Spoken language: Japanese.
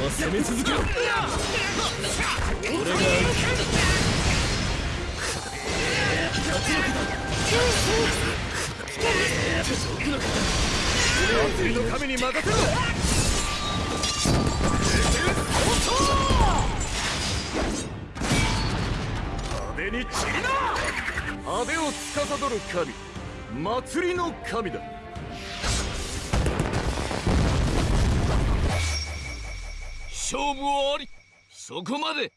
ま攻め続けろ。俺が祭りの神に任せ。ろ阿部に散りな阿部を司る神祭りの神だ勝負ありそこまで。